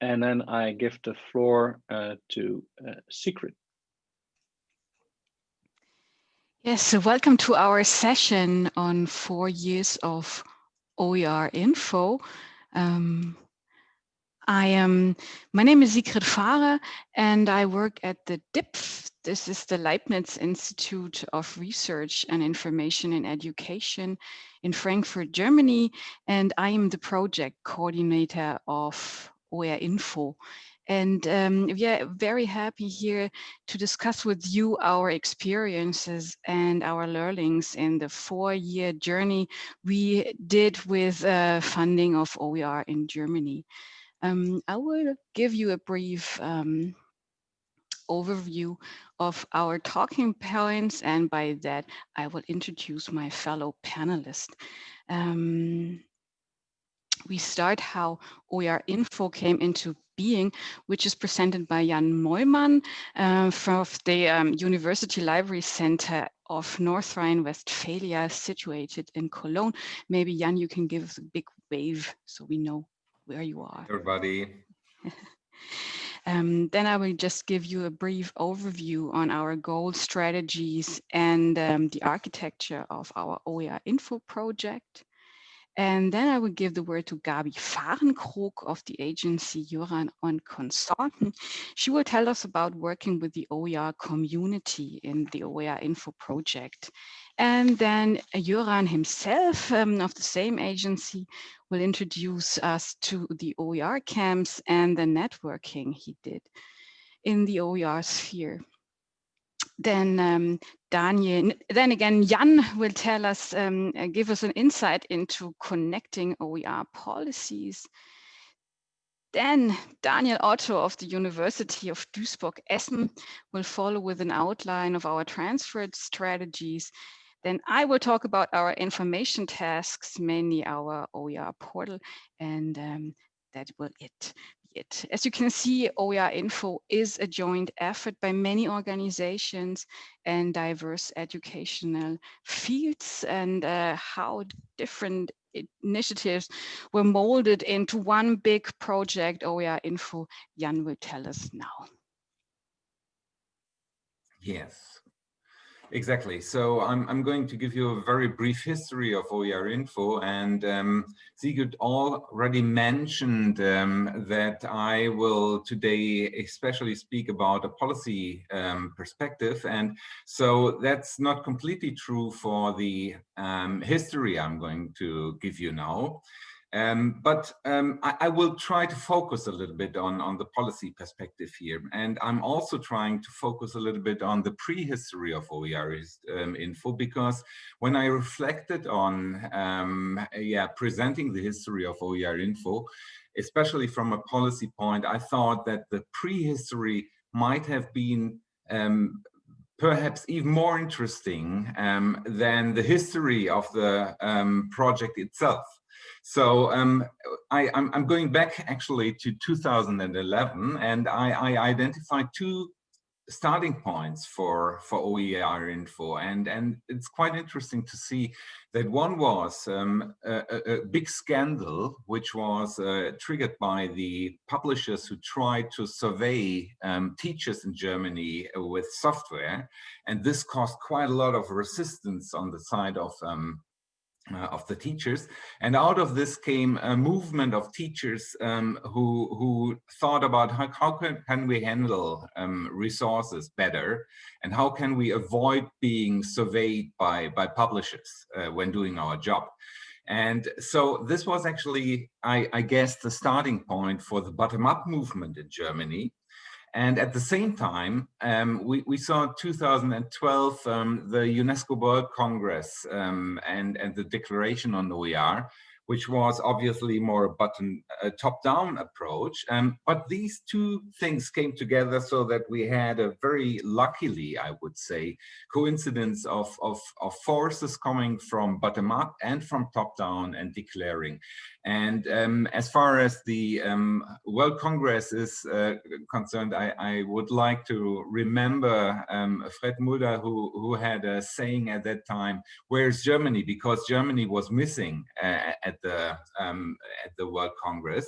and then I give the floor uh, to uh, Sigrid. Yes, so welcome to our session on four years of OER info. Um, I am, my name is Sigrid Fahrer and I work at the DIPF. This is the Leibniz Institute of Research and Information in Education in Frankfurt, Germany. And I am the project coordinator of OER Info. And um, we are very happy here to discuss with you our experiences and our learnings in the four-year journey we did with uh, funding of OER in Germany. Um, I will give you a brief um, overview of our talking points, and by that, I will introduce my fellow panelists. Um, we start how OER Info came into being, which is presented by Jan Mollmann uh, from the um, University Library Center of North Rhine-Westphalia, situated in Cologne. Maybe Jan, you can give us a big wave so we know where you are. Everybody. Um, then I will just give you a brief overview on our goal strategies and um, the architecture of our OER Info project. And then I will give the word to Gabi Fahrenkrog of the agency Jöran und Konsorten. She will tell us about working with the OER community in the OER Info project. And then Juran himself um, of the same agency will introduce us to the OER camps and the networking he did in the OER sphere then um, Daniel, then again, Jan will tell us, um, uh, give us an insight into connecting OER policies. Then Daniel Otto of the University of Duisburg-Essen will follow with an outline of our transfer strategies. Then I will talk about our information tasks, mainly our OER portal, and um, that will it it. As you can see, OER Info is a joint effort by many organizations and diverse educational fields and uh, how different initiatives were molded into one big project, OER Info, Jan will tell us now. Yes. Exactly. So I'm, I'm going to give you a very brief history of OER Info and um, Sigrid already mentioned um, that I will today especially speak about a policy um, perspective. And so that's not completely true for the um, history I'm going to give you now. Um, but um, I, I, will try to focus a little bit on, on the policy perspective here. And I'm also trying to focus a little bit on the prehistory of OER um, info, because when I reflected on um, yeah, presenting the history of OER info, especially from a policy point, I thought that the prehistory might have been um, perhaps even more interesting um, than the history of the project itself. So um, I, am going back actually to 2011 and I, I identified two starting points for for OER info. And and it's quite interesting to see that one was um, a, a, big scandal which was uh, triggered by the publishers who tried to survey um, teachers in Germany with software. And this caused quite a lot of resistance on the side of um, uh, of the teachers. And out of this came a movement of teachers um, who, who thought about how, how can, can we handle um, resources better and how can we avoid being surveyed by, by publishers uh, when doing our job. And so this was actually, I, I guess, the starting point for the bottom-up movement in Germany. And at the same time, um, we, we saw 2012, um, the UNESCO World Congress um, and, and the declaration on the OER, which was obviously more a button a top-down approach. Um, but these two things came together so that we had a very luckily, I would say, coincidence of, of, of forces coming from bottom-up and from top-down and declaring. And um, as far as the um, World Congress is uh, concerned, I, I, would like to remember um, Fred Mulder, who, who had a saying at that time, where's Germany? Because Germany was missing uh, at the um, at the World Congress,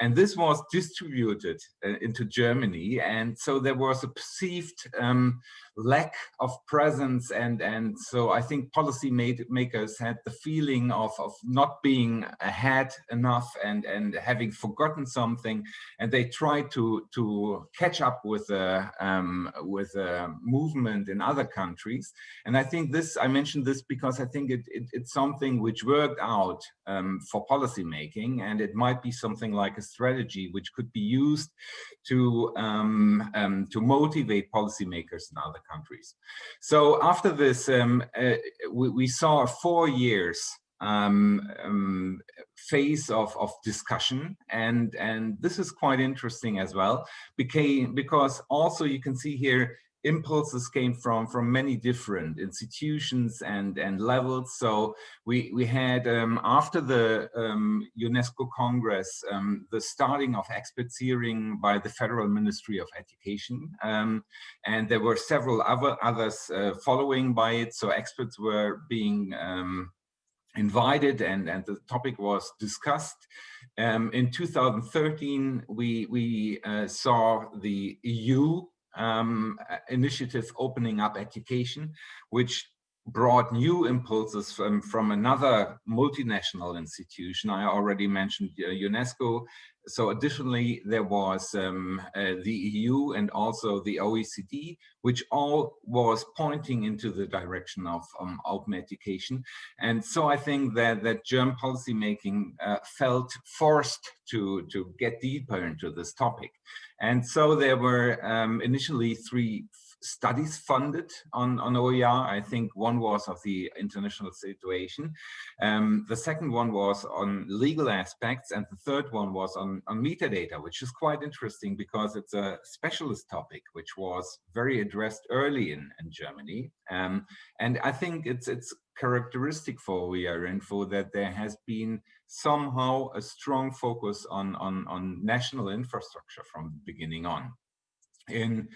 and this was distributed uh, into Germany, and so there was a perceived um, lack of presence, and and so I think policy made, makers had the feeling of of not being ahead enough and and having forgotten something, and they tried to to catch up with a um, with a movement in other countries, and I think this I mentioned this because I think it, it it's something which worked out um, for policy making, and it might be something like a strategy which could be used to um, um, to motivate policymakers in other countries. So after this, um, uh, we, we, saw four years um, um, phase of, of discussion and and this is quite interesting as well became because also you can see here impulses came from from many different institutions and and levels. So we we had um, after the um, UNESCO Congress um, the starting of expertise by the Federal Ministry of Education um, and there were several other others uh, following by it. So experts were being um, invited and and the topic was discussed. Um, in 2013 we we uh, saw the EU um, initiative opening up education, which brought new impulses from, from another multinational institution. I already mentioned uh, UNESCO. So additionally, there was um, uh, the EU and also the OECD, which all was pointing into the direction of um. And so I think that, that German policymaking uh, felt forced to, to get deeper into this topic. And so there were um, initially three studies funded on, on OER. I think one was of the international situation. Um, the second one was on legal aspects and the third one was on, on metadata, which is quite interesting because it's a specialist topic, which was very addressed early in, in Germany. Um, and I think it's, it's characteristic for OER Info that there has been somehow a strong focus on, on, on national infrastructure from the beginning on. In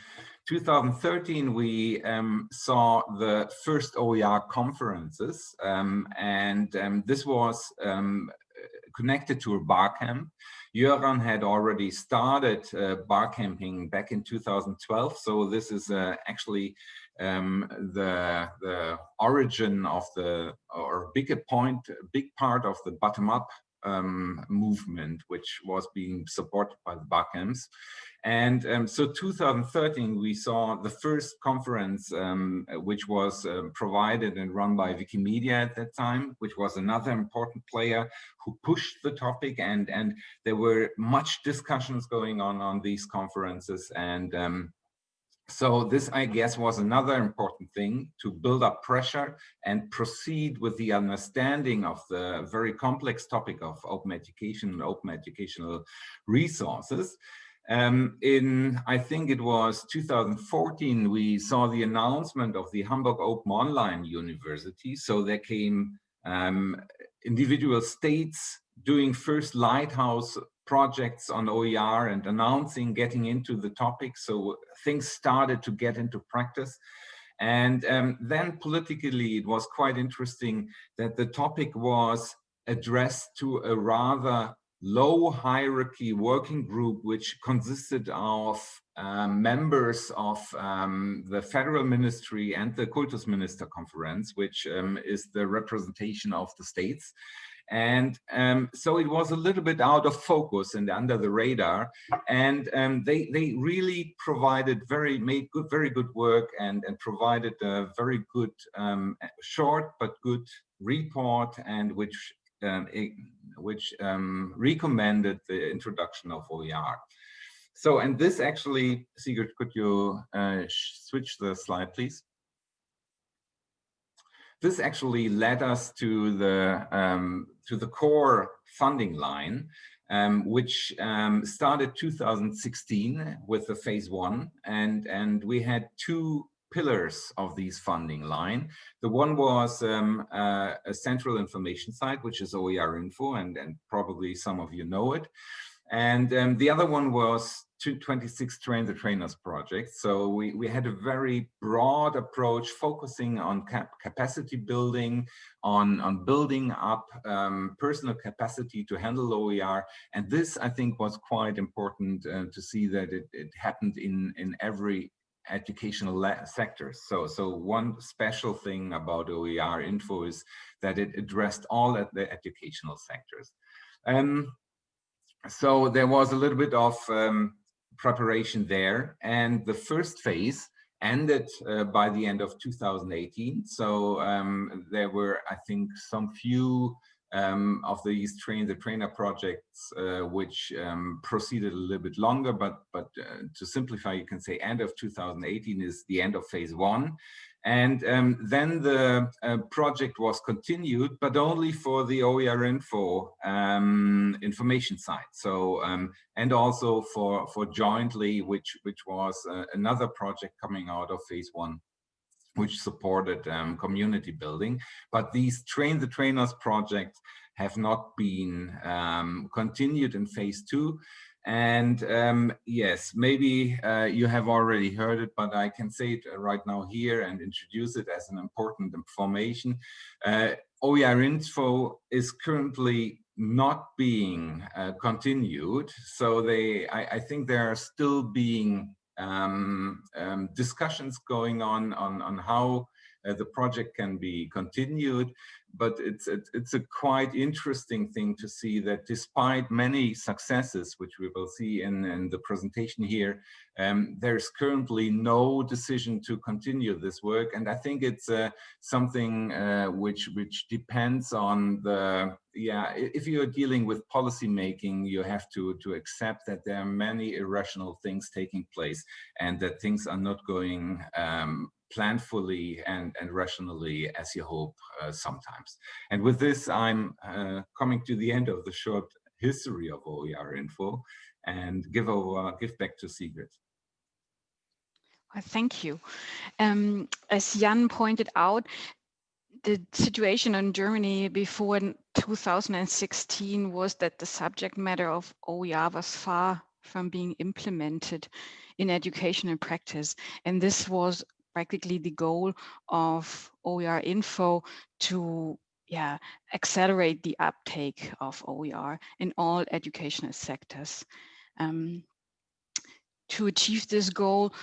2013, we um, saw the first OER conferences, um, and um, this was um, connected to a Barcamp. Jöran had already started uh, Barcamping back in 2012, so this is uh, actually um, the the origin of the or bigger point, big part of the bottom-up um, movement, which was being supported by the Barcamps. And um, so 2013, we saw the first conference, um, which was um, provided and run by Wikimedia at that time, which was another important player who pushed the topic. And, and there were much discussions going on on these conferences. And um, so this, I guess, was another important thing to build up pressure and proceed with the understanding of the very complex topic of open education and open educational resources. Um, in, I think it was 2014, we saw the announcement of the Hamburg Open Online University. So there came um, individual states doing first lighthouse projects on OER and announcing, getting into the topic. So things started to get into practice. And um, then politically, it was quite interesting that the topic was addressed to a rather low hierarchy working group, which consisted of um, members of um, the federal ministry and the Kultusminister conference, which um, is the representation of the states. And um, so it was a little bit out of focus and under the radar. And um, they, they really provided very, made good, very good work and, and provided a very good, um, short but good report and which, um, which um, recommended the introduction of OER. So, and this actually, Sigrid, could you uh, switch the slide, please? This actually led us to the um, to the core funding line, um, which um, started 2016 with the phase one, and and we had two pillars of these funding line. The one was um, uh, a central information site, which is OER Info, and, and probably some of you know it. And um, the other one was 226 Train the Trainers project. So we, we had a very broad approach focusing on cap capacity building, on, on building up um, personal capacity to handle OER. And this, I think, was quite important uh, to see that it, it happened in, in every educational sectors. So, so one special thing about OER info is that it addressed all at the educational sectors. Um, so there was a little bit of um, preparation there. And the first phase ended uh, by the end of 2018. So um, there were, I think, some few um, of these train the trainer projects uh, which um, proceeded a little bit longer but but uh, to simplify you can say end of 2018 is the end of phase one and um, then the uh, project was continued, but only for the OER info um, information side. So, um, and also for, for jointly, which, which was uh, another project coming out of phase one, which supported um, community building. But these train the trainers projects have not been um, continued in phase two. And um, yes, maybe uh, you have already heard it, but I can say it right now here and introduce it as an important information. Uh, OER info is currently not being uh, continued. So they, I, I, think there are still being um, um, discussions going on, on, on how uh, the project can be continued but it's it's a quite interesting thing to see that despite many successes, which we will see in, in the presentation here, um, there's currently no decision to continue this work. And I think it's uh, something uh, which which depends on the yeah. If you're dealing with policy making, you have to to accept that there are many irrational things taking place, and that things are not going um, planfully and, and rationally as you hope uh, sometimes. And with this, I'm uh, coming to the end of the short history of OER info and give over, give back to Sigrid. Well, thank you. Um, as Jan pointed out, the situation in Germany before 2016 was that the subject matter of OER was far from being implemented in education and practice. And this was practically the goal of OER info to yeah, accelerate the uptake of OER in all educational sectors. Um, to achieve this goal,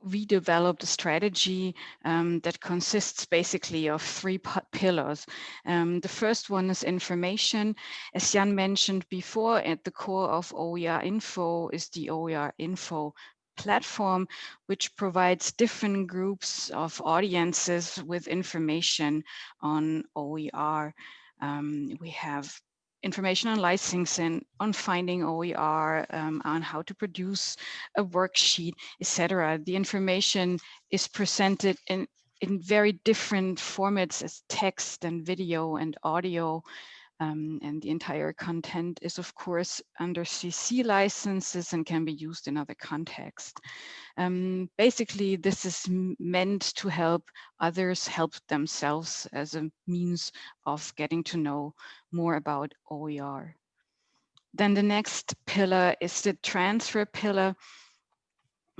we developed a strategy um, that consists basically of three pillars. Um, the first one is information. As Jan mentioned before, at the core of OER Info is the OER Info platform, which provides different groups of audiences with information on OER. Um, we have information on licensing, on finding OER, um, on how to produce a worksheet, etc. The information is presented in, in very different formats as text and video and audio. Um, and the entire content is, of course, under CC licenses and can be used in other contexts. Um, basically, this is meant to help others help themselves as a means of getting to know more about OER. Then the next pillar is the transfer pillar.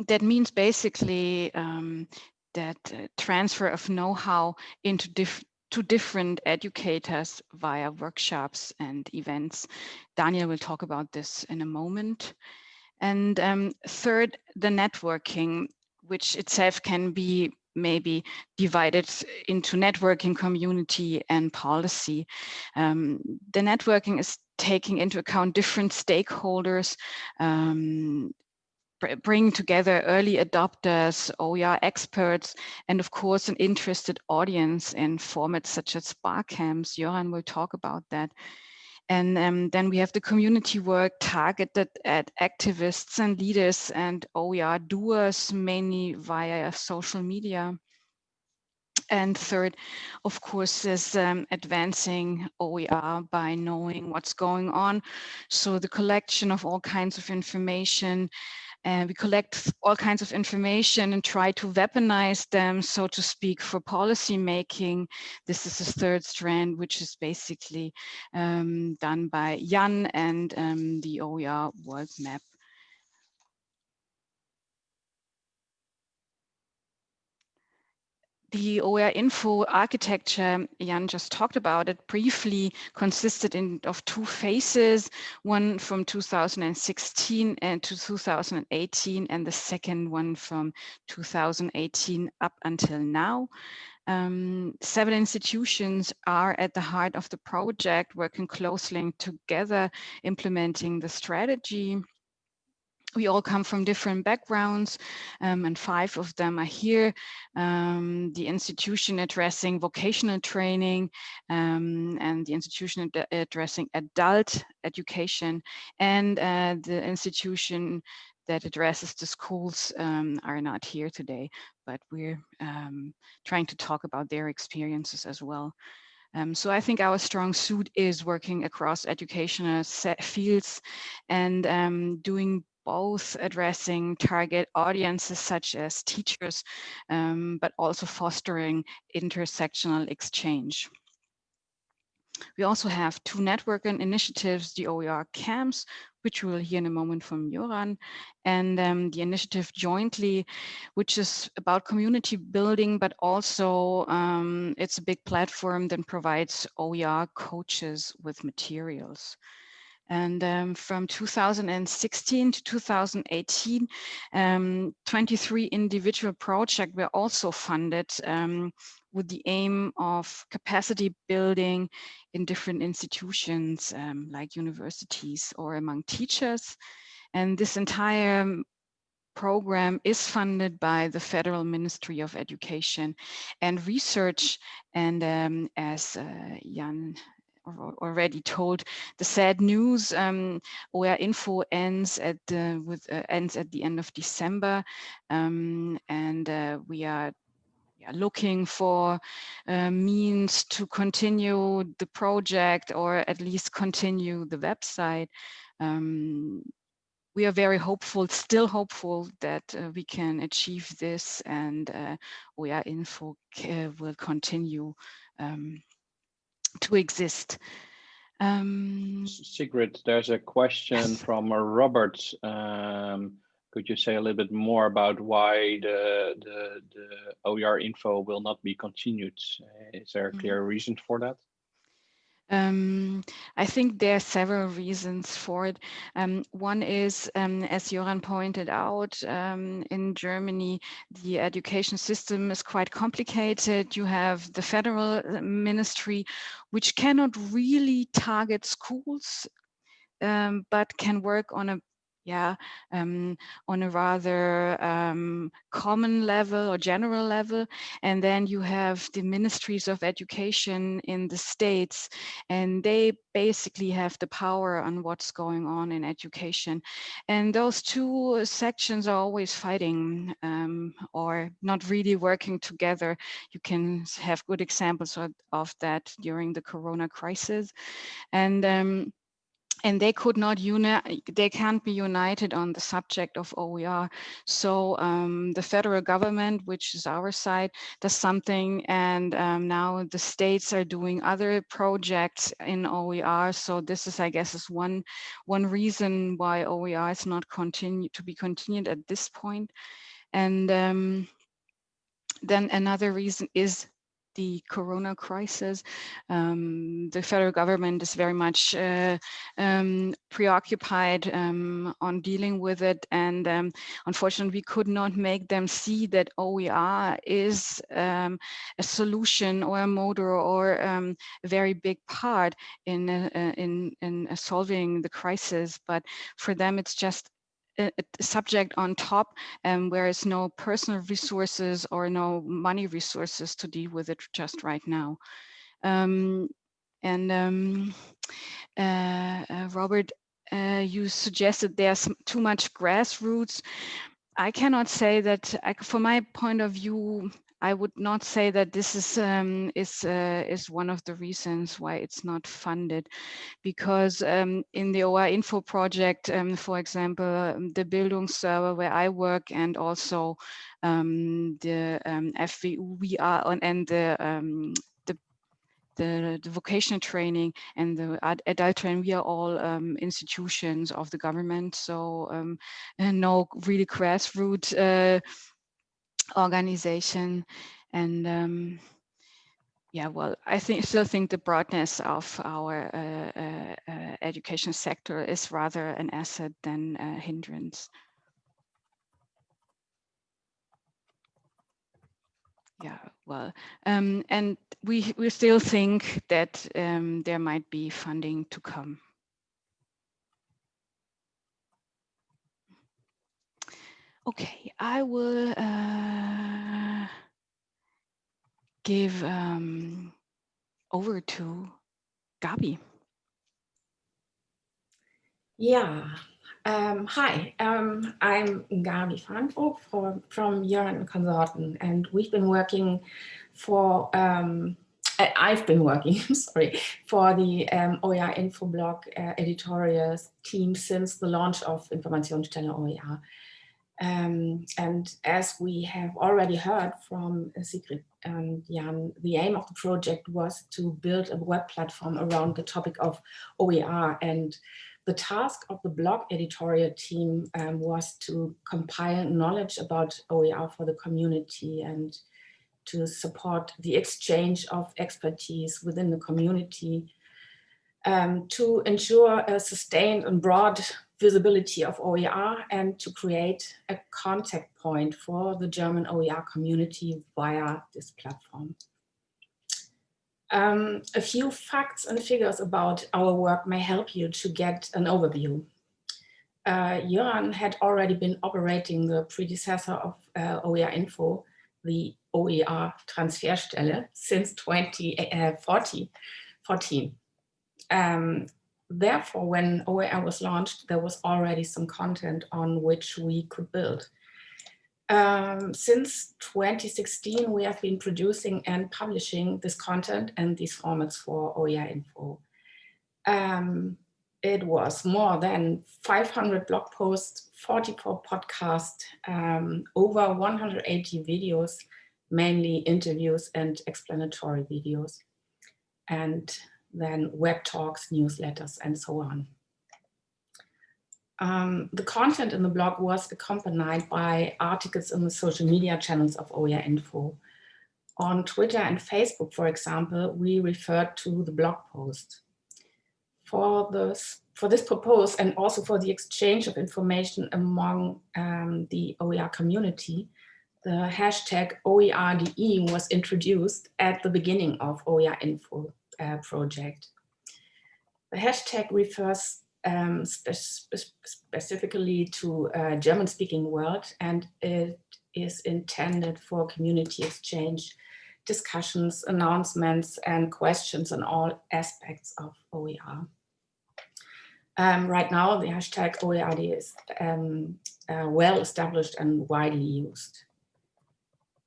That means basically um, that uh, transfer of know-how into different to different educators via workshops and events. Daniel will talk about this in a moment. And um, third, the networking, which itself can be maybe divided into networking, community, and policy. Um, the networking is taking into account different stakeholders, um, bring together early adopters, OER experts, and of course, an interested audience in formats such as Barcamps. Jöran will talk about that. And um, then we have the community work targeted at activists and leaders and OER doers, mainly via social media. And third, of course, is um, advancing OER by knowing what's going on. So the collection of all kinds of information, and we collect all kinds of information and try to weaponize them, so to speak, for policy making. This is the third strand, which is basically um, done by Jan and um, the OER world map. The OER info architecture, Jan just talked about it briefly, consisted in, of two phases, one from 2016 and to 2018, and the second one from 2018 up until now. Um, seven institutions are at the heart of the project, working closely together, implementing the strategy we all come from different backgrounds um, and five of them are here. Um, the institution addressing vocational training um, and the institution ad addressing adult education and uh, the institution that addresses the schools um, are not here today, but we're um, trying to talk about their experiences as well. Um, so I think our strong suit is working across educational fields and um, doing both addressing target audiences such as teachers, um, but also fostering intersectional exchange. We also have two networking initiatives, the OER camps, which we will hear in a moment from Jöran, and um, the initiative jointly, which is about community building, but also um, it's a big platform that provides OER coaches with materials. And um, from 2016 to 2018, um, 23 individual projects were also funded um, with the aim of capacity building in different institutions um, like universities or among teachers. And this entire program is funded by the Federal Ministry of Education and Research. And um, as uh, Jan already told the sad news. Um, info ends at the with uh, ends at the end of December, um, and uh, we are looking for uh, means to continue the project or at least continue the website. Um, we are very hopeful, still hopeful that uh, we can achieve this and uh, OER info uh, will continue um, to exist. Um, Sigrid, there's a question yes. from Robert. Um, could you say a little bit more about why the, the, the OER info will not be continued? Is there a mm-hmm. clear mm -hmm. reason for that? Um, I think there are several reasons for it. Um, one is, um, as Joran pointed out, um, in Germany, the education system is quite complicated. You have the federal uh, ministry, which cannot really target schools, um, but can work on a yeah, um, on a rather um, common level or general level. And then you have the ministries of education in the states, and they basically have the power on what's going on in education. And those two sections are always fighting um, or not really working together. You can have good examples of, of that during the Corona crisis. And um, and they could not unite, they can't be united on the subject of OER. So um, the federal government, which is our side, does something and um, now the states are doing other projects in OER. So this is, I guess, is one, one reason why OER is not continue to be continued at this point. And um, then another reason is the corona crisis. Um, the federal government is very much uh, um, preoccupied um, on dealing with it. And um, unfortunately, we could not make them see that OER is um, a solution or a motor or um, a very big part in, uh, in, in solving the crisis. But for them, it's just a, subject on top um, where is no personal resources or no money resources to deal with it just right now. Um, and um, uh, uh, Robert, uh, you suggested there's too much grassroots. I cannot say that, I, from my point of view, I would not say that this is um, is uh, is one of the reasons why it's not funded, because um, in the OER Info project, um, for example, the the Bildungsserver where I work and also um, the um, FWU we are on and the the, the, vocational training and the ad adult training, we are all um, institutions of the government. So um, no really grassroots uh, organization. And um, yeah, well, I think still think the broadness of our uh, uh, uh, education sector is rather an asset than a hindrance. Yeah, well, um, and we we still think that um, there might be funding to come. Okay, I will uh, give um, over to Gabi. Yeah, um, hi, um, I'm Gabi Fahrenkrog from, from Jöran Konsorten, and we've been working for, um, I've been working, sorry, for the um, OER Infoblog uh, editorial team since the launch of Informationsstelle OER. Um, and as we have already heard from Sigrid and Jan, the aim of the project was to build a web platform around the topic of OER. And the task of the blog editorial team um, was to compile knowledge about OER for the community and to support the exchange of expertise within the community um, to ensure a sustained and broad visibility of OER and to create a contact point for the German OER community via this platform. Um, a few facts and figures about our work may help you to get an overview. Uh, had already been operating the predecessor of uh, OER Info, the OER Transferstelle, since 2014. Uh, um, therefore, when OER was launched, there was already some content on which we could build. Um, since 2016, we have been producing and publishing this content and these formats for OER Info. Um, it was more than 500 blog posts, 44 podcasts, um, over 180 videos, mainly interviews and explanatory videos. And then web talks, newsletters, and so on. Um, the content in the blog was accompanied by articles in the social media channels of OER Info. On Twitter and Facebook, for example, we referred to the blog post. For this, for this purpose and also for the exchange of information among um, the OER community, the hashtag OERDE was introduced at the beginning of OER Info uh, project. The hashtag refers um, spe spe specifically to a German-speaking world, and it is intended for community exchange, discussions, announcements, and questions on all aspects of OER. Um, right now, the hashtag OERDE is um, uh, well established and widely used.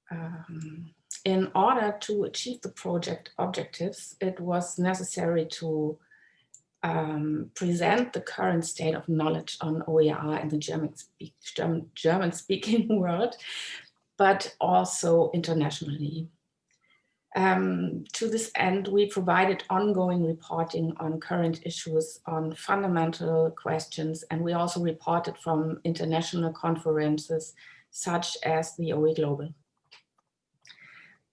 Um, in order to achieve the project objectives, it was necessary to um, present the current state of knowledge on OER in the German, speak, German, speaking world, but also internationally. Um, to this end, we provided ongoing reporting on current issues on fundamental questions, and we also reported from international conferences such as the OE Global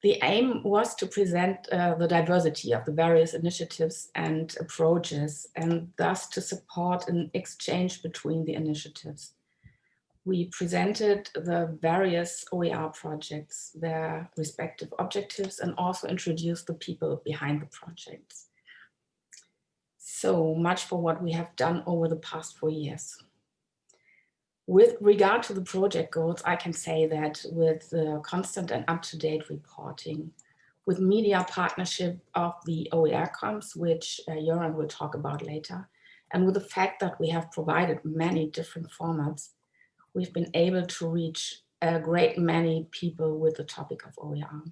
the aim was to present uh, the diversity of the various initiatives and approaches and thus to support an exchange between the initiatives. We presented the various OER projects, their respective objectives, and also introduced the people behind the projects. So much for what we have done over the past four years. With regard to the project goals, I can say that with the constant and up-to-date reporting, with media partnership of the OER camps, which uh, Jöran will talk about later, and with the fact that we have provided many different formats, we've been able to reach a great many people with the topic of OER.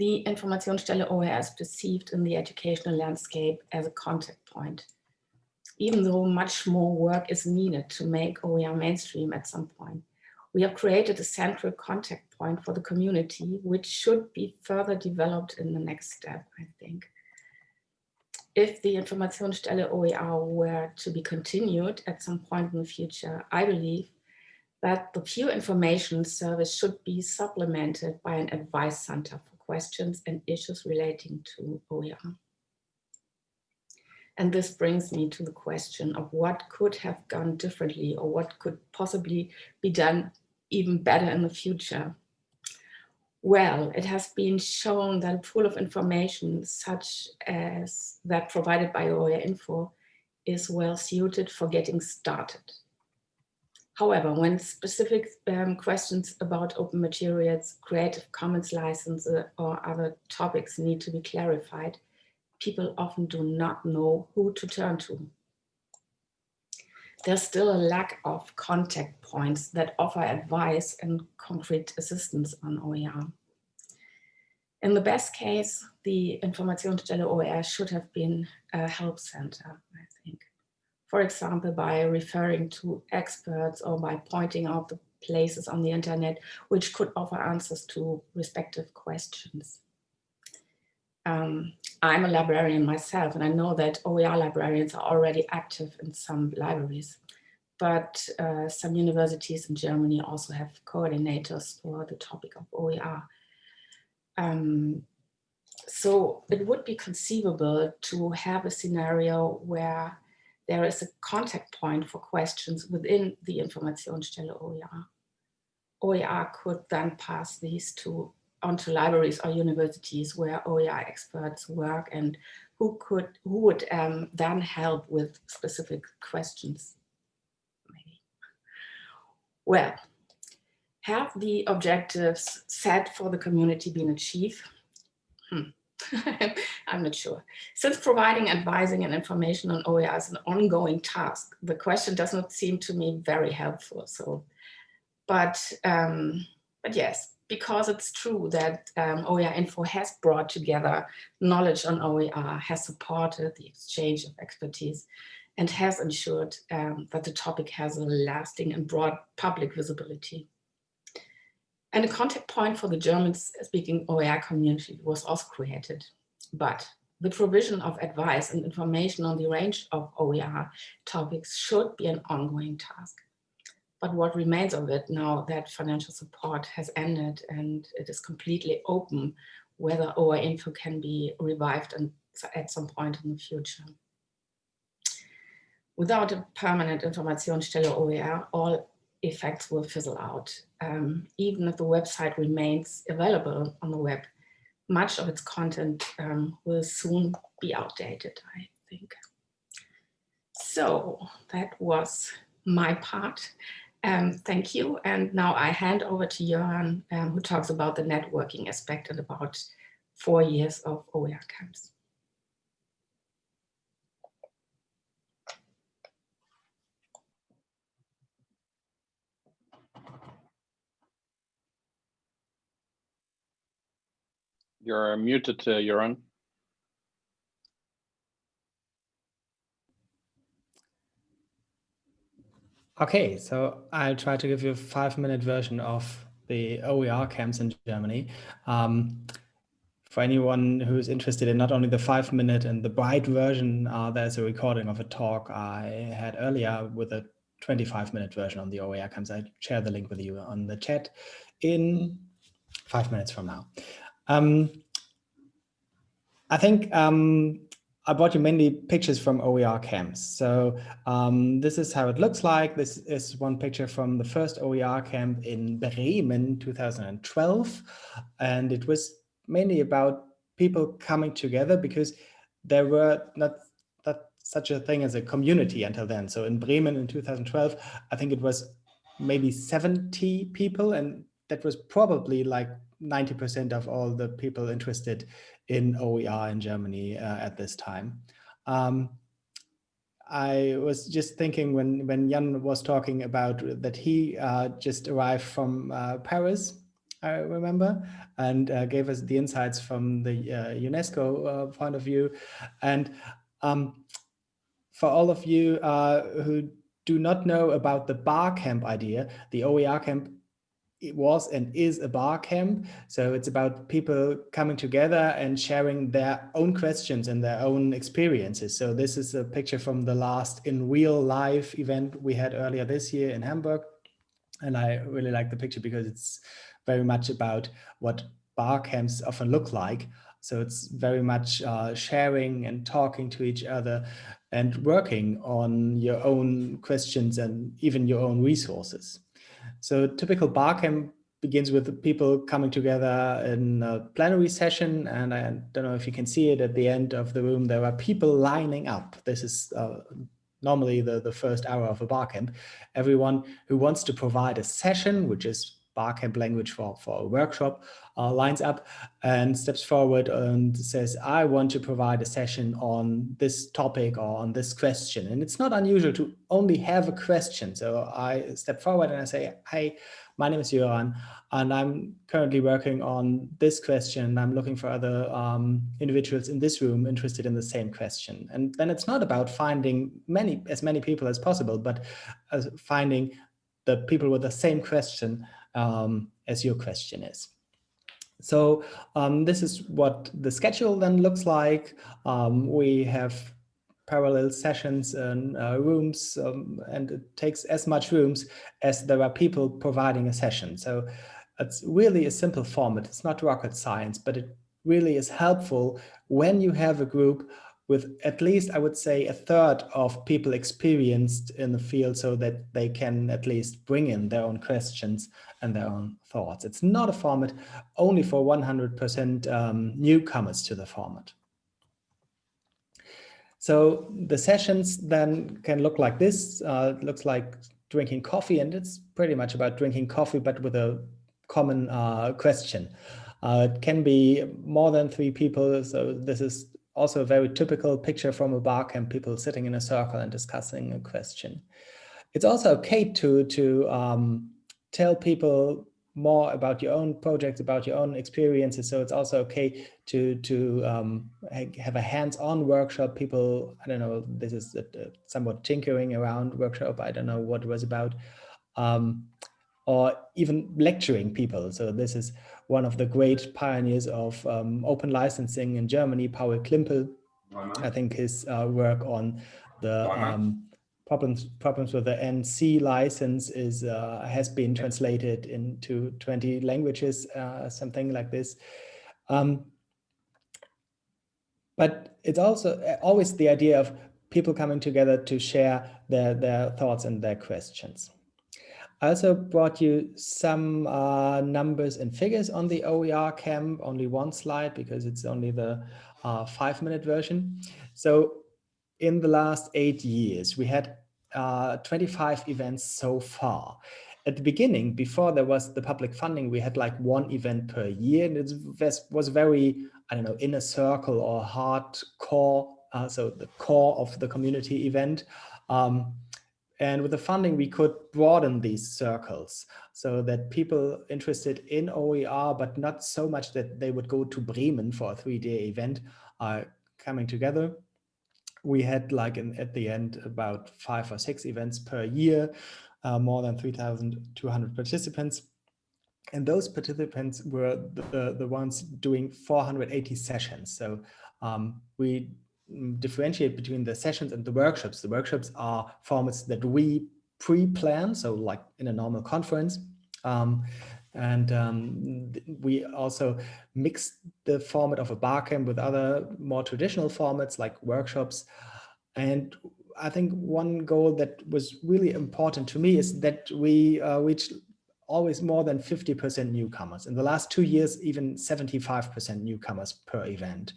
The Informationsstelle OER is perceived in the educational landscape as a contact point, even though much more work is needed to make OER mainstream at some point. We have created a central contact point for the community, which should be further developed in the next step, I think. If the Informationsstelle OER were to be continued at some point in the future, I believe that the peer information service should be supplemented by an advice center for questions and issues relating to OER. And this brings me to the question of what could have gone differently or what could possibly be done even better in the future. Well, it has been shown that a pool of information such as that provided by OER Info is well suited for getting started. However, when specific um, questions about open materials, Creative Commons license uh, or other topics need to be clarified, people often do not know who to turn to. There's still a lack of contact points that offer advice and concrete assistance on OER. In the best case, the Informationsstelle OER should have been a help center, I think. For example, by referring to experts or by pointing out the places on the internet which could offer answers to respective questions. Um, I'm a librarian myself, and I know that OER librarians are already active in some libraries, but uh, some universities in Germany also have coordinators for the topic of OER. Um, so it would be conceivable to have a scenario where there is a contact point for questions within the Informationsstelle OER. OER could then pass these to onto libraries or universities where OER experts work and who could who would um, then help with specific questions. Maybe. Well, have the objectives set for the community been achieved? Hmm. I'm not sure. Since providing advising and information on OER is an ongoing task, the question does not seem to me very helpful. So, but, um, but yes, because it's true that um, OER Info has brought together knowledge on OER, has supported the exchange of expertise, and has ensured um, that the topic has a lasting and broad public visibility. And a contact point for the German-speaking OER community was also created. But the provision of advice and information on the range of OER topics should be an ongoing task. But what remains of it now that financial support has ended and it is completely open whether OER info can be revived and at some point in the future. Without a permanent Informationsstelle OER, all effects will fizzle out. Um, even if the website remains available on the web, much of its content um, will soon be outdated, I think. So that was my part. Um, thank you. And now I hand over to Jöran, um, who talks about the networking aspect and about four years of OER camps. You're muted, uh, Jöran. Okay, so I'll try to give you a five minute version of the OER camps in Germany. Um, for anyone who's interested in not only the five minute and the bright version, uh, there's a recording of a talk I had earlier with a 25 minute version on the OER camps. I share the link with you on the chat in five minutes from now. Um, I think um, I brought you mainly pictures from OER camps. So um, this is how it looks like. This is one picture from the first OER camp in Bremen 2012. And it was mainly about people coming together because there were not such a thing as a community until then. So in Bremen in 2012, I think it was maybe 70 people and that was probably like 90% of all the people interested in OER in Germany uh, at this time. Um, I was just thinking when when Jan was talking about that he uh, just arrived from uh, Paris, I remember, and uh, gave us the insights from the uh, UNESCO uh, point of view. And um, for all of you who do not know about the bar camp idea, the OER camp it was and is a bar camp. So it's about people coming together and sharing their own questions and their own experiences. So this is a picture from the last in real life event we had earlier this year in Hamburg. And I really like the picture because it's very much about what bar camps often look like. So it's very much uh, sharing and talking to each other and working on your own questions and even your own resources. So typical barcamp begins with the people coming together in a plenary session. And I don't know if you can see it at the end of the room, there are people lining up. This is uh, normally the, the first hour of a barcamp. Everyone who wants to provide a session, which is barcamp language for, for a workshop, uh, lines up and steps forward and says, I want to provide a session on this topic or on this question. And it's not unusual to only have a question. So I step forward and I say, hey, my name is Jöran, and I'm currently working on this question. I'm looking for other um, individuals in this room interested in the same question. And then it's not about finding many as many people as possible, but uh, finding the people with the same question um, as your question is. So um, this is what the schedule then looks like. Um, we have parallel sessions and uh, rooms, um, and it takes as much rooms as there are people providing a session. So it's really a simple format. It's not rocket science, but it really is helpful when you have a group with at least, I would say, a third of people experienced in the field so that they can at least bring in their own questions and their own thoughts. It's not a format only for 100% um, newcomers to the format. So the sessions then can look like this. Uh, it looks like drinking coffee, and it's pretty much about drinking coffee, but with a common uh, question. Uh, it can be more than three people. So this is also a very typical picture from a bar camp, people sitting in a circle and discussing a question. It's also okay to, to um, tell people more about your own projects, about your own experiences. So it's also okay to to um, have a hands-on workshop. People, I don't know, this is a, a somewhat tinkering around workshop. I don't know what it was about. Um, or even lecturing people. So this is one of the great pioneers of um, open licensing in Germany, Paul Klimpel. I think his uh, work on the um, problems problems with the NC license is uh, has been translated into 20 languages, uh, something like this. Um, but it's also uh, always the idea of people coming together to share their, their thoughts and their questions. I also brought you some uh, numbers and figures on the OER camp, only one slide because it's only the uh, five minute version. So in the last eight years, we had uh, 25 events so far. At the beginning, before there was the public funding, we had like one event per year and it was very, I don't know, inner circle or hardcore, uh, so the core of the community event. Um, and with the funding, we could broaden these circles so that people interested in OER, but not so much that they would go to Bremen for a three-day event, are coming together. We had like at the end about five or six events per year, uh, more than 3,200 participants. And those participants were the, the, the ones doing 480 sessions. So um, we Mm, differentiate between the sessions and the workshops. The workshops are formats that we pre-plan, so like in a normal conference. Um, and um, we also mix the format of a barcamp with other more traditional formats like workshops. And I think one goal that was really important to me is that we uh, reach always more than 50% newcomers. In the last two years, even 75% newcomers per event.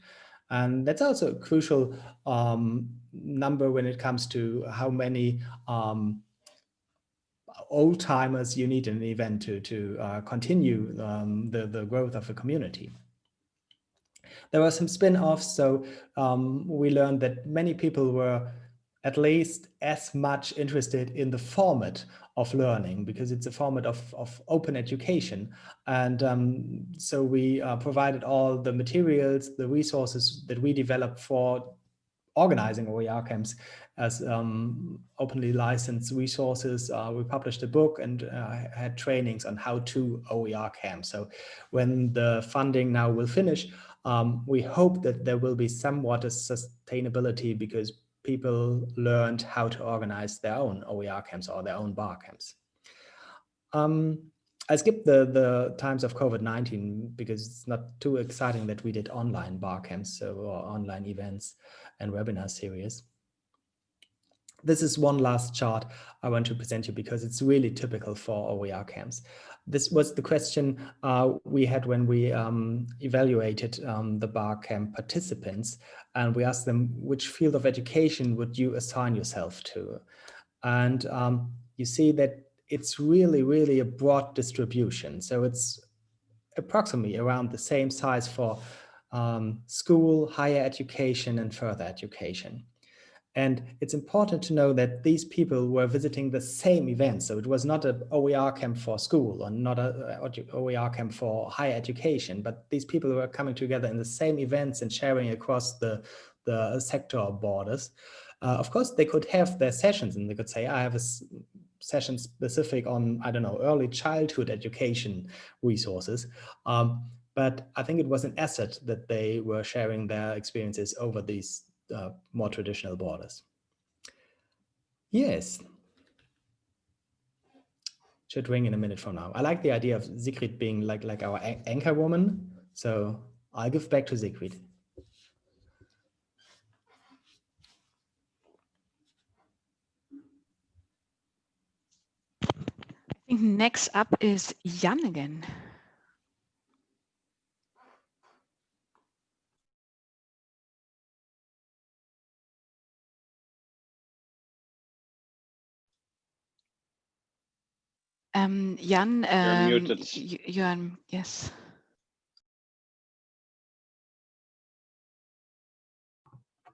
And that's also a crucial um, number when it comes to how many um, old timers you need an event to, to uh, continue um, the, the growth of a community. There were some spin-offs, so um, we learned that many people were at least as much interested in the format of learning because it's a format of, of open education. And um, so we uh, provided all the materials, the resources that we developed for organizing OER camps as um, openly licensed resources. Uh, we published a book and uh, had trainings on how to OER camps. So when the funding now will finish, um, we hope that there will be somewhat a sustainability because people learned how to organize their own OER camps or their own bar camps. Um, I skipped the, the times of COVID-19 because it's not too exciting that we did online bar camps or online events and webinar series. This is one last chart I want to present you because it's really typical for OER camps. This was the question uh, we had when we um, evaluated um, the bar camp participants and we asked them which field of education would you assign yourself to? And um, you see that it's really, really a broad distribution. So it's approximately around the same size for um, school, higher education, and further education. And it's important to know that these people were visiting the same event. So it was not an OER camp for school or not a OER camp for higher education, but these people were coming together in the same events and sharing across the, the sector borders. Uh, of course, they could have their sessions and they could say, I have a session specific on, I don't know, early childhood education resources. Um, but I think it was an asset that they were sharing their experiences over these uh, more traditional borders. Yes. Should ring in a minute from now. I like the idea of Sigrid being like, like our anchor woman. So I'll give back to Sigrid. I think next up is Jan again. Um, Jan, um, You're muted. Jan, yes.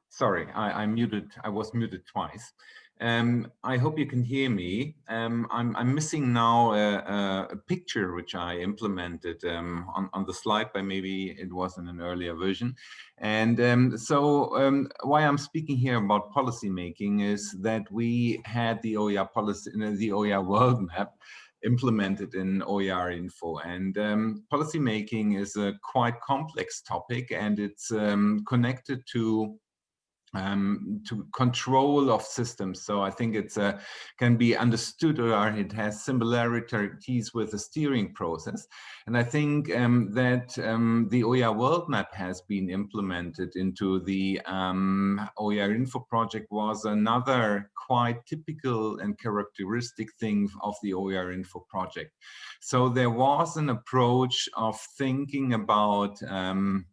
Sorry, I, I muted. I was muted twice. Um, I hope you can hear me. Um, I'm, I'm, missing now a, a, picture which I implemented um, on, on, the slide, but maybe it was in an earlier version. And um, so um, why I'm speaking here about policy making is that we had the OER policy, the OER world map implemented in OER info. And um, policy making is a quite complex topic and it's um, connected to um, to control of systems. So I think it's uh, can be understood or it has similarities with the steering process. And I think um, that um, the OER world map has been implemented into the um, OER info project was another quite typical and characteristic thing of the OER info project. So there was an approach of thinking about um,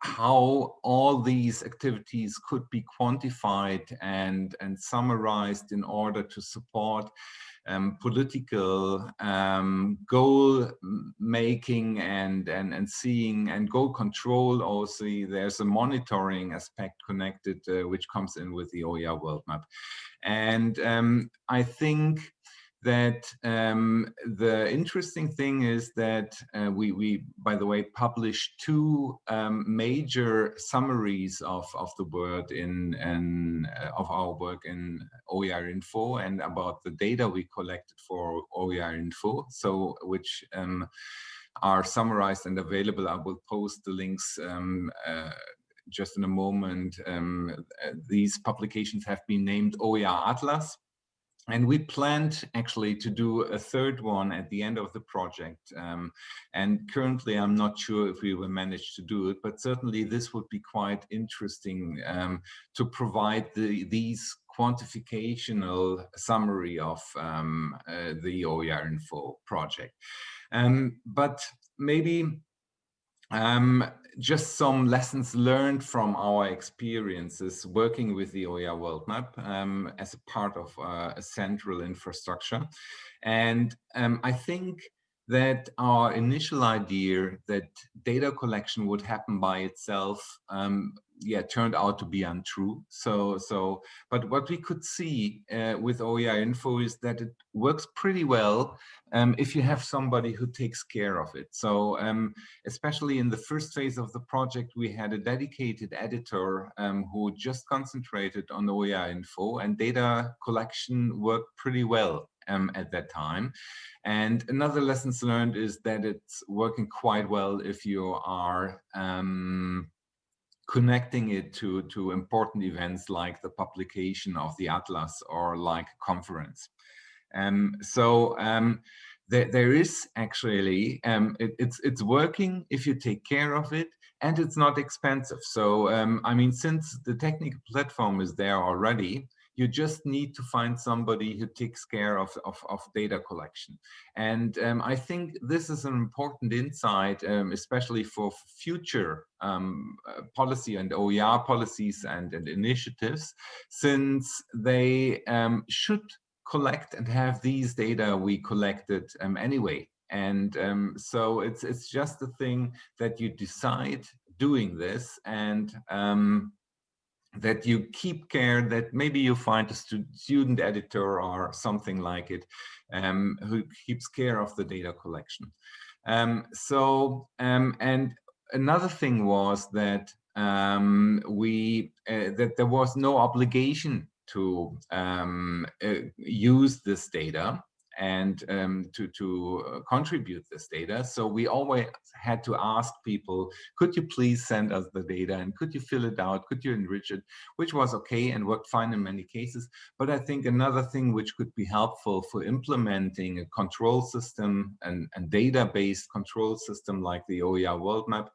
how all these activities could be quantified and, and summarized in order to support um, political um, goal making and, and, and seeing and goal control. Also there's a monitoring aspect connected uh, which comes in with the OER world map. And um, I think that um, the interesting thing is that uh, we, we, by the way, published two um, major summaries of, of the word in, in uh, of our work in OER Info and about the data we collected for OER Info, so which um, are summarized and available. I will post the links um, uh, just in a moment. Um, uh, these publications have been named OER Atlas and we planned actually to do a third one at the end of the project. Um, and currently, I'm not sure if we will manage to do it, but certainly this would be quite interesting um, to provide the, these quantificational summary of um, uh, the OER Info project. Um, but maybe um, just some lessons learned from our experiences working with the OER World Map um, as a part of uh, a central infrastructure. And um, I think that our initial idea that data collection would happen by itself um, yeah turned out to be untrue. So so but what we could see uh, with OER info is that it works pretty well um, if you have somebody who takes care of it. So um, especially in the first phase of the project we had a dedicated editor um, who just concentrated on OER info and data collection worked pretty well um, at that time. And another lessons learned is that it's working quite well if you are um, connecting it to, to important events like the publication of the Atlas or like conference. Um, so um, there, there is actually, um, it, it's, it's working if you take care of it and it's not expensive. So, um, I mean, since the technical platform is there already, you just need to find somebody who takes care of, of, of data collection. And um, I think this is an important insight, um, especially for future um, uh, policy and OER policies and, and initiatives, since they um, should collect and have these data we collected um, anyway. And um, so it's it's just a thing that you decide doing this and um, that you keep care that maybe you find a student editor or something like it um, who keeps care of the data collection. Um, so, um, and another thing was that um, we, uh, that there was no obligation to um, uh, use this data and um, to, to uh, contribute this data. So we always had to ask people, could you please send us the data and could you fill it out? Could you enrich it? Which was okay and worked fine in many cases. But I think another thing which could be helpful for implementing a control system and, and data-based control system like the OER World Map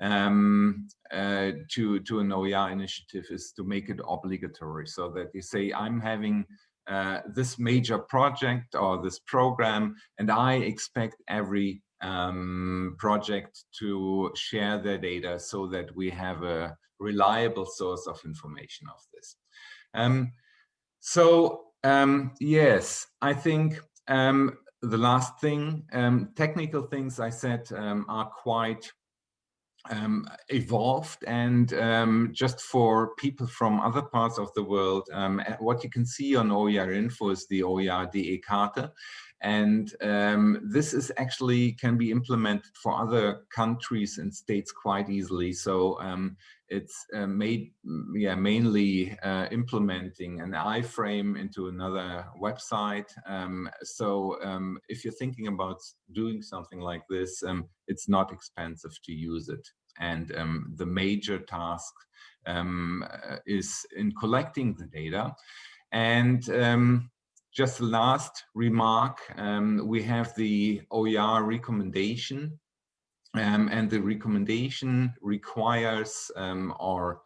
um, uh, to, to an OER initiative is to make it obligatory so that you say, I'm having uh, this major project or this program, and I expect every um, project to share their data so that we have a reliable source of information of this. Um, so um, yes, I think um, the last thing, um, technical things I said um, are quite um, evolved and um, just for people from other parts of the world, um, eh, what you can see on OER info is the OER DE Karte. And um, this is actually can be implemented for other countries and states quite easily. So um, it's uh, made, mm, yeah, mainly uh, implementing an iframe into another website. Um, so um, if you're thinking about doing something like this, um, it's not expensive to use it. And um, the major task um, uh, is in collecting the data. And just the last remark, um, we have the OER recommendation um, and the recommendation requires um, or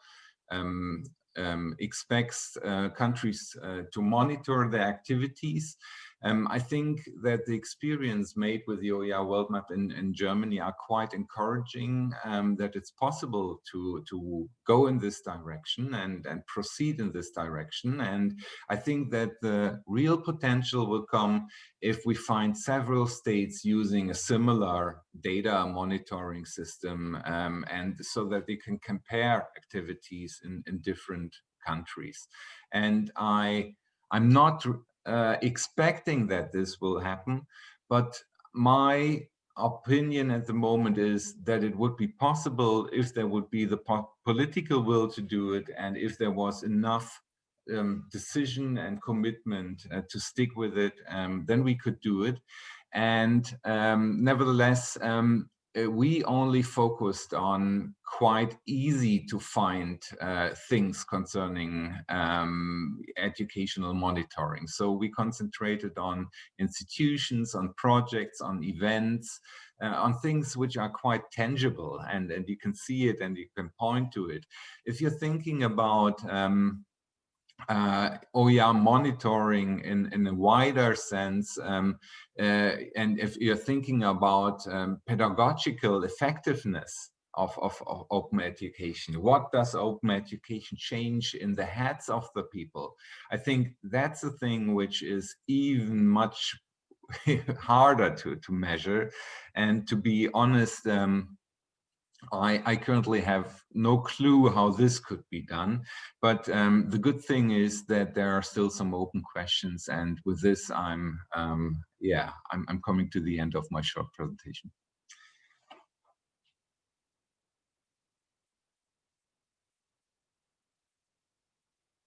um, um, expects uh, countries uh, to monitor their activities um, I think that the experience made with the OER World Map in, in Germany are quite encouraging, um, that it's possible to, to go in this direction and, and proceed in this direction. And I think that the real potential will come if we find several states using a similar data monitoring system um, and so that they can compare activities in, in different countries. And I, I'm not uh, expecting that this will happen, but my opinion at the moment is that it would be possible if there would be the po political will to do it and if there was enough um, decision and commitment uh, to stick with it, um, then we could do it. And um, nevertheless, um, uh, we only focused on quite easy to find uh, things concerning um, educational monitoring. So we concentrated on institutions, on projects, on events, uh, on things which are quite tangible and, and you can see it and you can point to it. If you're thinking about um, uh, OER monitoring in, in a wider sense. Um, uh, and if you're thinking about um, pedagogical effectiveness of, of, of, open education, what does open education change in the heads of the people? I think that's a thing which is even much harder to, to measure. And to be honest, um, I, I, currently have no clue how this could be done, but um, the good thing is that there are still some open questions. And with this, I'm, um, yeah, I'm, I'm coming to the end of my short presentation.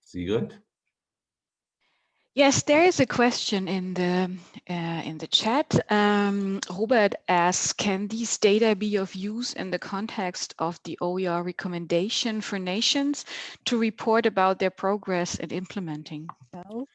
See Sigrid? Yes, there is a question in the uh, in the chat. Um, Robert asks, can these data be of use in the context of the OER recommendation for nations to report about their progress in implementing? So.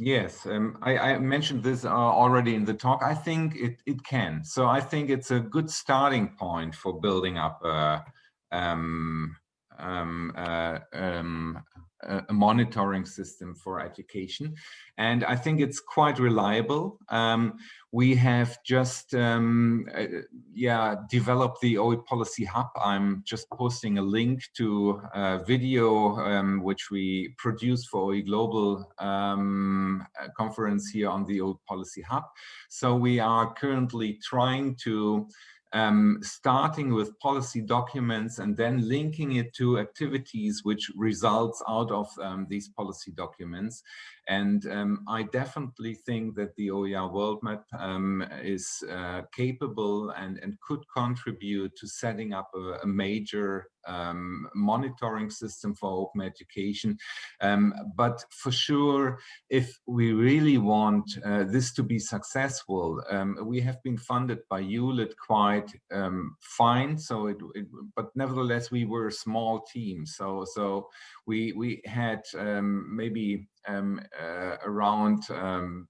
Yes, um, I, I, mentioned this uh, already in the talk. I think it, it can. So I think it's a good starting point for building up a, um, um, uh, um, a monitoring system for education. And I think it's quite reliable. Um, we have just, um, uh, yeah, developed the OE Policy Hub. I'm just posting a link to a video um, which we produced for OE Global um, conference here on the OE Policy Hub. So we are currently trying to um, starting with policy documents and then linking it to activities which results out of um, these policy documents. And um, I definitely think that the OER World Map um, is uh, capable and, and could contribute to setting up a, a major um, monitoring system for open education. Um, but for sure, if we really want uh, this to be successful, um, we have been funded by ULIT quite um, fine. So, it, it, but nevertheless, we were a small team. So, so we we had maybe um, uh, around um,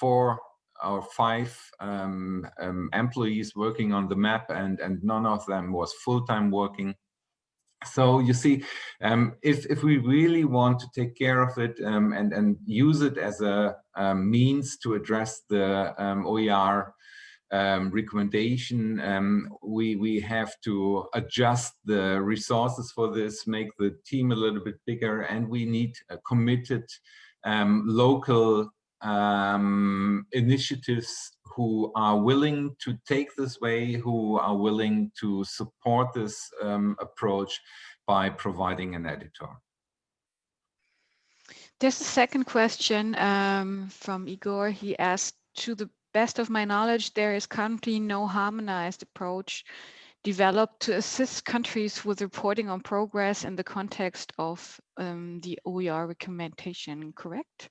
four or five um, um, employees working on the map and and none of them was full-time working. So you see um, if if we really want to take care of it and and use it as a, a means to address the OER um, recommendation, um, we, we have to adjust the resources for this, make the team a little bit bigger, and we need a committed um, local um, initiatives who are willing to take this way, who are willing to support this um, approach by providing an editor. There's a second question um, from Igor. He asked, to the best of my knowledge, there is currently no harmonized approach developed to assist countries with reporting on progress in the context of um, the OER recommendation, correct?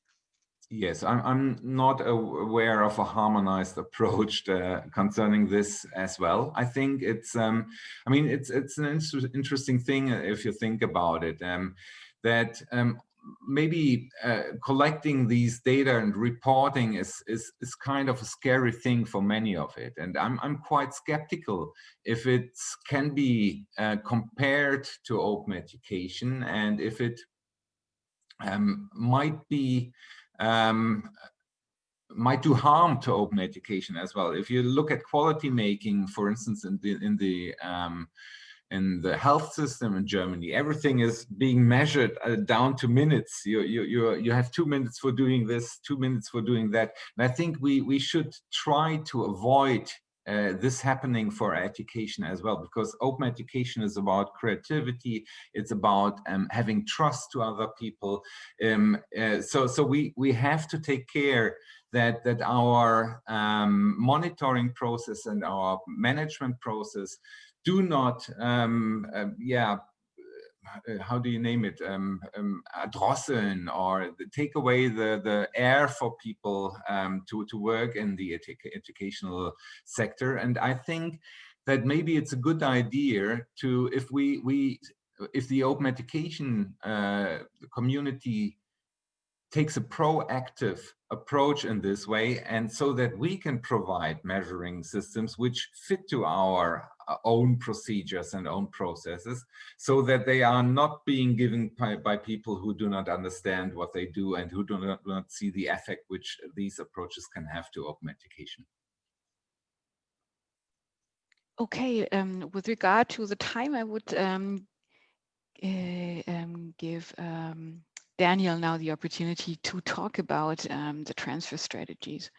Yes, I'm, I'm not aware of a harmonized approach uh, concerning this as well. I think it's, um, I mean, it's it's an interesting thing if you think about it, um, that um, maybe uh, collecting these data and reporting is, is, is kind of a scary thing for many of it. And I'm, I'm quite skeptical if it can be uh, compared to open education and if it um, might be um, might do harm to open education as well. If you look at quality making, for instance, in the in the um, in the health system in Germany, everything is being measured uh, down to minutes. You, you, you, you have two minutes for doing this, two minutes for doing that. And I think we, we should try to avoid uh, this happening for education as well, because open education is about creativity. It's about um, having trust to other people. Um, uh, so, so we we have to take care that that our um, monitoring process and our management process do not, um, uh, yeah, how do you name it, um, um, drosseln or take away the, the air for people um, to, to work in the edu educational sector. And I think that maybe it's a good idea to, if we, we if the open education uh, community takes a proactive approach in this way and so that we can provide measuring systems which fit to our uh, own procedures and own processes so that they are not being given by, by people who do not understand what they do and who do not, do not see the effect which these approaches can have to open education. Okay, um, with regard to the time, I would um, uh, um, give um, Daniel now the opportunity to talk about um, the transfer strategies.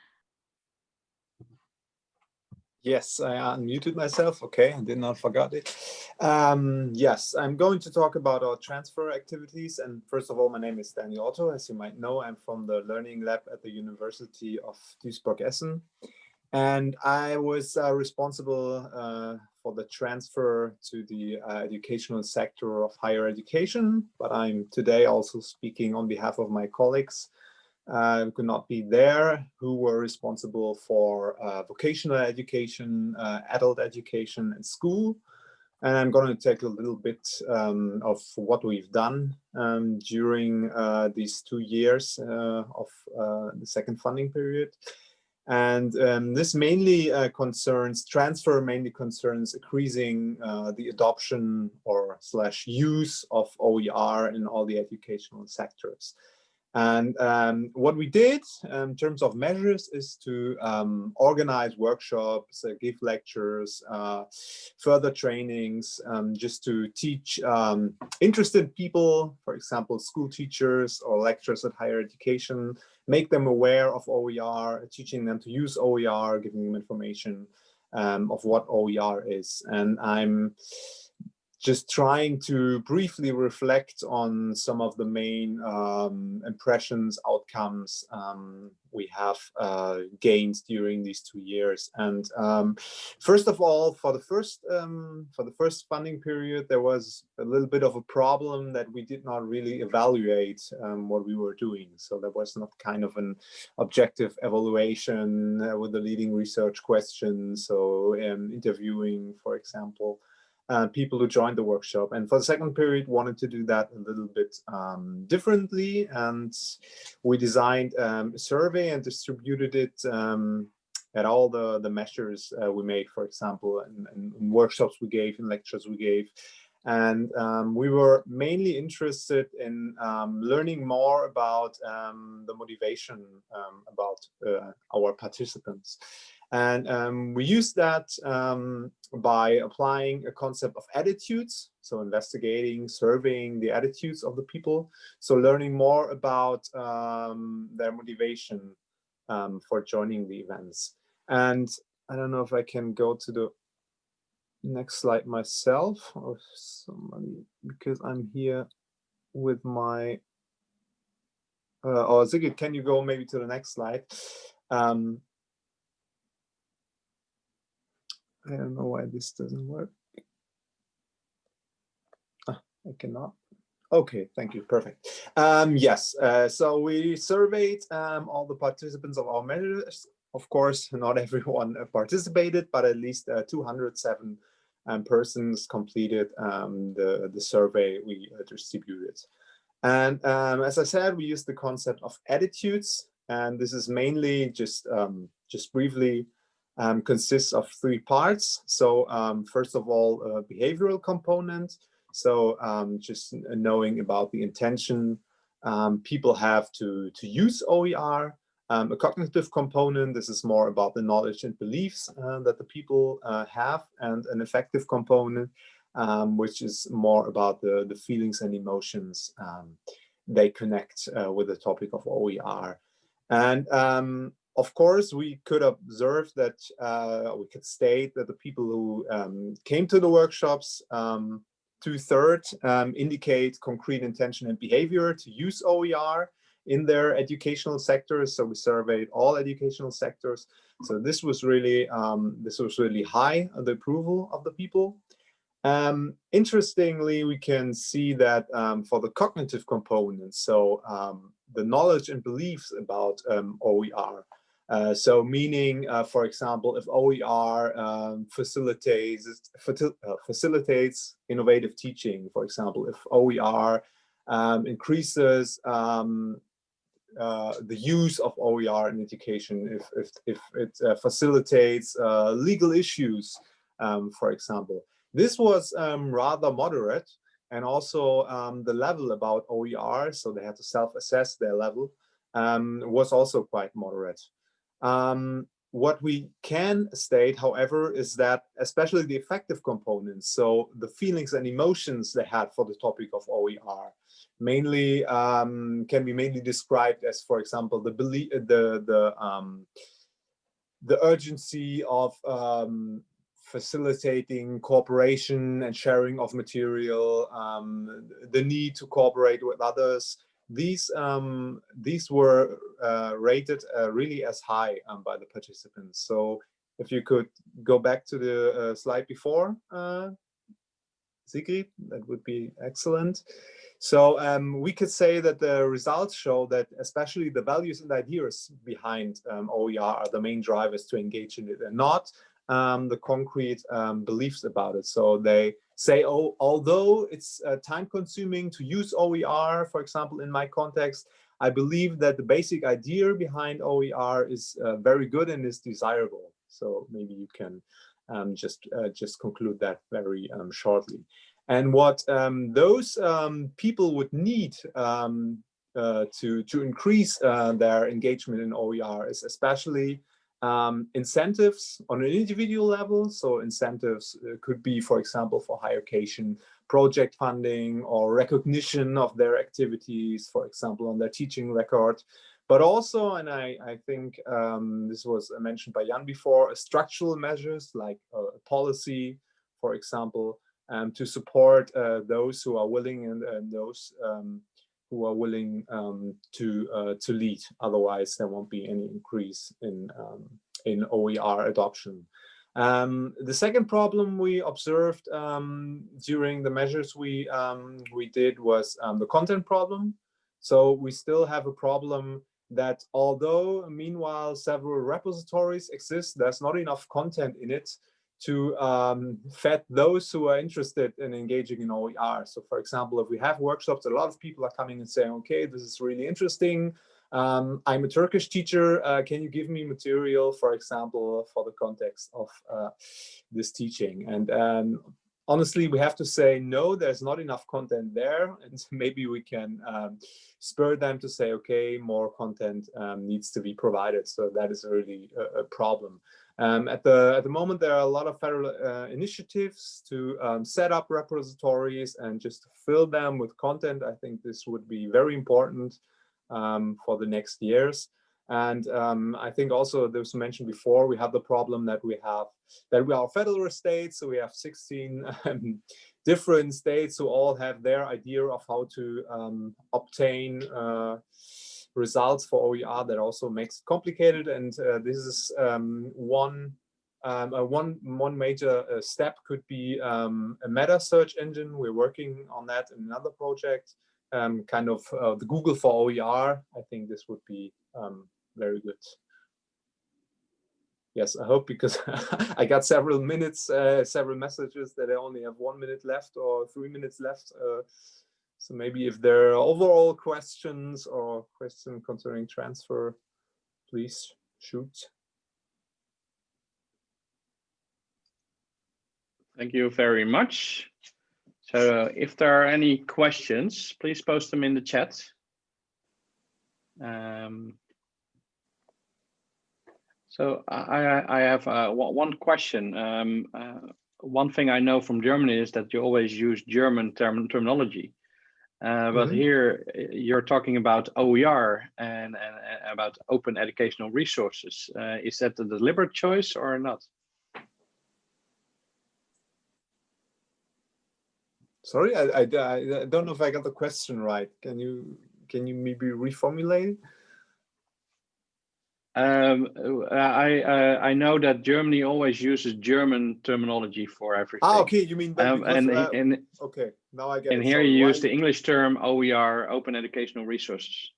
Yes, I unmuted myself. Okay, I did not forget it. Um, yes, I'm going to talk about our transfer activities. And first of all, my name is Daniel Otto. As you might know, I'm from the Learning Lab at the University of Duisburg-Essen. And I was uh, responsible uh, for the transfer to the uh, educational sector of higher education. But I'm today also speaking on behalf of my colleagues uh, could not be there, who were responsible for uh, vocational education, uh, adult education and school. And I'm going to take a little bit um, of what we've done um, during uh, these two years of the second funding period. And um, this mainly concerns, transfer mainly concerns increasing the adoption or slash use of OER in all the educational sectors. And um, what we did um, in terms of measures is to um, organize workshops, uh, give lectures, uh, further trainings, um, just to teach um, interested people, for example, school teachers or lecturers at higher education, make them aware of OER, teaching them to use OER, giving them information um, of what OER is. And I'm just trying to briefly reflect on some of the main um, impressions, outcomes um, we have uh, gained during these two years. And um, first of all, for the first um, for the first funding period, there was a little bit of a problem that we did not really evaluate um, what we were doing. So there was not kind of an objective evaluation uh, with the leading research questions. So um, interviewing, for example uh, people who joined the workshop. And for the second period, wanted to do that a little bit um, differently. And we designed um, a survey and distributed it um, at all the, the measures uh, we made, for example, and, workshops we gave and lectures we gave. And um, we were mainly interested in um, learning more about um, the motivation about uh, our participants. And um, we use that um, by applying a concept of attitudes. So investigating, surveying the attitudes of the people. So learning more about um, their motivation um, for joining the events. And I don't know if I can go to the next slide myself or somebody, because I'm here with my, uh, oh, Sigrid, can you go maybe to the next slide? Um, I don't know why this doesn't work. Ah, I cannot. Okay, thank you. Perfect. Um, yes, uh, so we surveyed um, all the participants of our measures. Of course, not everyone participated, but at least uh, 207 um, persons completed um, the, the survey we uh, distributed. And um, as I said, we used the concept of attitudes, and this is mainly just um, just briefly um, consists of three parts. So um, first of all, a behavioral component. So um, just knowing about the intention um, people have to, to use OER. Um, a cognitive component, this is more about the knowledge and beliefs uh, that the people uh, have, and an affective component, um, which is more about the, the feelings and emotions they connect uh, with the topic of OER. And um, of course, we could observe that uh, we could state that the people who um, came to the workshops, um, two-thirds um, indicate concrete intention and behavior to use OER in their educational sectors. So we surveyed all educational sectors. So this was really um, this was really high the approval of the people. Um, interestingly, we can see that um, for the cognitive components, so the knowledge and beliefs about OER, uh, so meaning, uh, for example, if OER um, facilitates, uh, facilitates innovative teaching, for example, if OER um, increases um, uh, the use of OER in education, if, if, if it uh, facilitates legal issues, um, for example. This was um, rather moderate and also um, the level about OER, so they had to self-assess their level, was also quite moderate. Um, what we can state, however, is that especially the affective components, so the feelings and emotions they had for the topic of OER, mainly um, can be mainly described as, for example, the belief, the the um, the urgency of um, facilitating cooperation and sharing of material, um, the need to cooperate with others. These um, these were uh, rated uh, really as high um, by the participants. So if you could go back to the uh, slide before, uh, Sigrid, that would be excellent. So um, we could say that the results show that especially the values and ideas behind um, OER are the main drivers to engage in it and not um, the concrete um, beliefs about it. So they say, oh, although it's uh, time consuming to use OER, for example, in my context, I believe that the basic idea behind OER is uh, very good and is desirable. So maybe you can um, just uh, just conclude that very um, shortly. And what um, those um, people would need um, uh, to to increase uh, their engagement in OER is especially um, incentives on an individual level. So incentives uh, could be, for example, for higher education, project funding or recognition of their activities, for example, on their teaching record. But also, and I, I think um, this was mentioned by Jan before, structural measures like uh, policy, for example, um, to support uh, those who are willing and, and those um, who are willing um, to uh, to lead. Otherwise, there won't be any increase in um, in OER adoption. Um, the second problem we observed um, during the measures we um, we did was um, the content problem. So we still have a problem that although meanwhile several repositories exist, there's not enough content in it to um, fed those who are interested in engaging in OER. So for example, if we have workshops, a lot of people are coming and saying, okay, this is really interesting. Um, I'm a Turkish teacher. Uh, can you give me material, for example, for the context of uh, this teaching? And um, honestly, we have to say, no, there's not enough content there. And maybe we can um, spur them to say, okay, more content um, needs to be provided. So that is really a, a problem. Um, at the at the moment, there are a lot of federal uh, initiatives to um, set up repositories and just fill them with content. I think this would be very important um, for the next years. And um, I think also there was mentioned before, we have the problem that we have that we are federal states, so we have 16 um, different states who all have their idea of how to um, obtain uh, results for OER that also makes it complicated. And uh, this is um, one um, uh, one one major uh, step could be um, a meta search engine. We're working on that in another project, um, kind of uh, the Google for OER. I think this would be um, very good. Yes, I hope because I got several minutes, uh, several messages that I only have one minute left or three minutes left. So maybe if there are overall questions or questions concerning transfer, please shoot. Thank you very much. So if there are any questions, please post them in the chat. Um, so I, I have uh, one question. Um, uh, one thing I know from Germany is that you always use German term terminology. Uh, but mm -hmm. here uh, you're talking about OER and, and, and about open educational resources. Uh, is that a deliberate choice or not? Sorry, I, I, I don't know if I got the question right. Can you can you maybe reformulate? Um, I uh, I know that Germany always uses German terminology for everything. Ah, okay. You mean um, because, and, uh, and okay, now I get. And it. here so you use the English term OER, Open Educational Resources.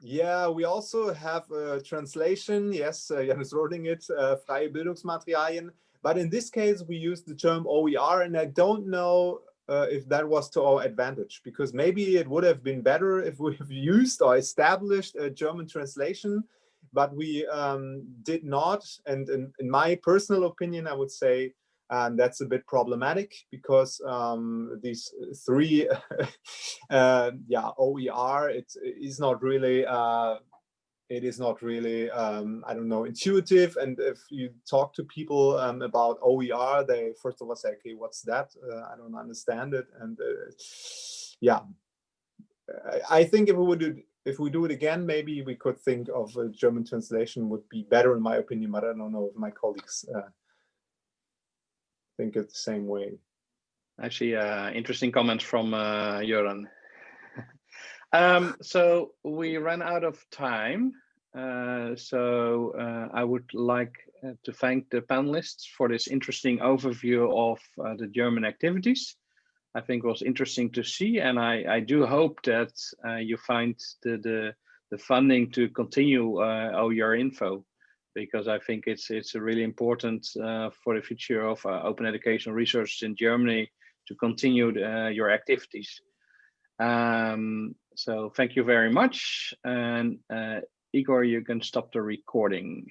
Yeah, we also have a translation. Yes, uh, Jan is writing it, uh, freie Bildungsmaterialien. But in this case, we use the term OER, and I don't know uh, if that was to our advantage, because maybe it would have been better if we have used or established a German translation but we um, did not. And in, in, my personal opinion, I would say um, that's a bit problematic because um, these three, uh, yeah, OER, it is not really, uh, it is not really, um, I don't know, intuitive. And if you talk to people um, about OER, they first of all say, okay, what's that? Uh, I don't understand it. And uh, yeah, I think if we would if we do it again, maybe we could think of a German translation would be better in my opinion, but I don't know if my colleagues uh, think it the same way. Actually, uh, interesting comments from uh, Jöran. um, so we ran out of time. Uh, so uh, I would like uh, to thank the panelists for this interesting overview of uh, the German activities. I think was interesting to see, and I, I do hope that uh, you find the, the, the funding to continue uh, OER info, because I think it's it's really important uh, for the future of uh, open educational research in Germany to continue uh, your activities. Um, so thank you very much, and uh, Igor, you can stop the recording.